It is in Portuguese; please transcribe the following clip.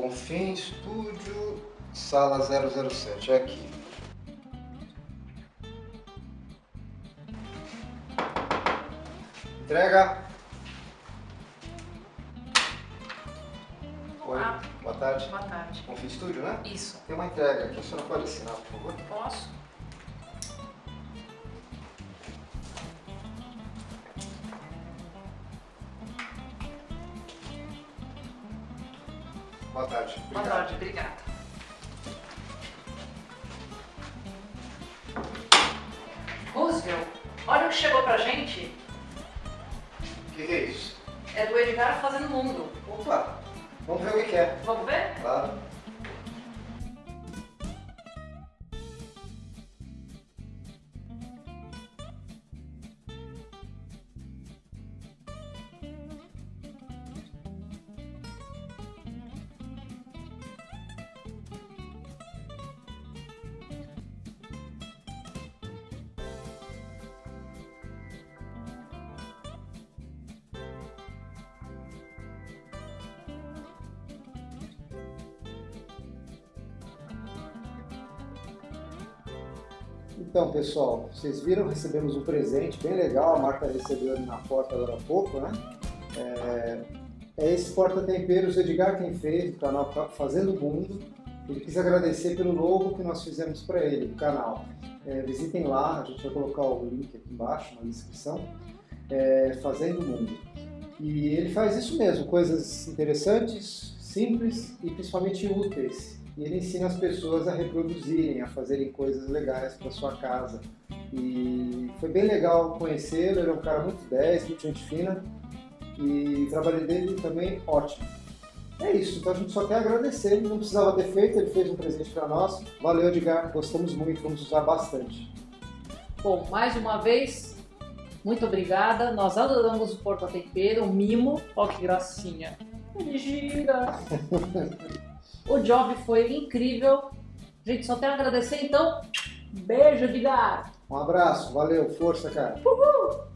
Bonfim Estúdio, sala 007, é aqui. Entrega! Oi, Olá. boa tarde. Boa tarde. Bonfim Estúdio, né? Isso. Tem uma entrega aqui, a senhora pode assinar, por favor? Posso? Boa tarde. Boa Obrigado. tarde, obrigada. Roosevelt, olha o que chegou pra gente. O que que é isso? É do Edgar Fazendo Mundo. Opa, vamos ver o que é. Vamos ver? Claro. Então, pessoal, vocês viram, recebemos um presente bem legal, a Marta recebeu ali na porta agora há pouco, né? É, é esse porta-temperos Edgar quem fez, do canal Fazendo Mundo. Ele quis agradecer pelo logo que nós fizemos para ele, do canal. É, visitem lá, a gente vai colocar o link aqui embaixo na descrição, é, Fazendo Mundo. E ele faz isso mesmo, coisas interessantes, simples e principalmente úteis e ele ensina as pessoas a reproduzirem, a fazerem coisas legais para sua casa. E foi bem legal conhecê-lo, ele é um cara muito 10, muito gente fina e o trabalho dele também ótimo. É isso, então a gente só quer agradecer, ele não precisava ter feito, ele fez um presente para nós. Valeu, Edgar, gostamos muito, vamos usar bastante. Bom, mais uma vez, muito obrigada. Nós adoramos o Porta Tempero, o mimo. Olha que gracinha. Ele gira. o job foi incrível. Gente, só tenho a agradecer, então. Beijo, Edgar. Um abraço, valeu, força, cara. Uhul.